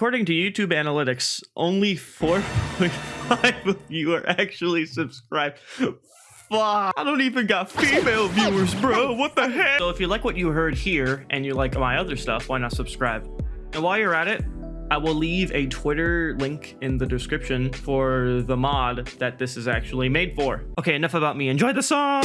according to YouTube analytics, only 4.5 of you are actually subscribed. Fuck, I don't even got female viewers, bro. What the heck? So if you like what you heard here and you like my other stuff, why not subscribe? And while you're at it, I will leave a Twitter link in the description for the mod that this is actually made for. Okay, enough about me. Enjoy the song!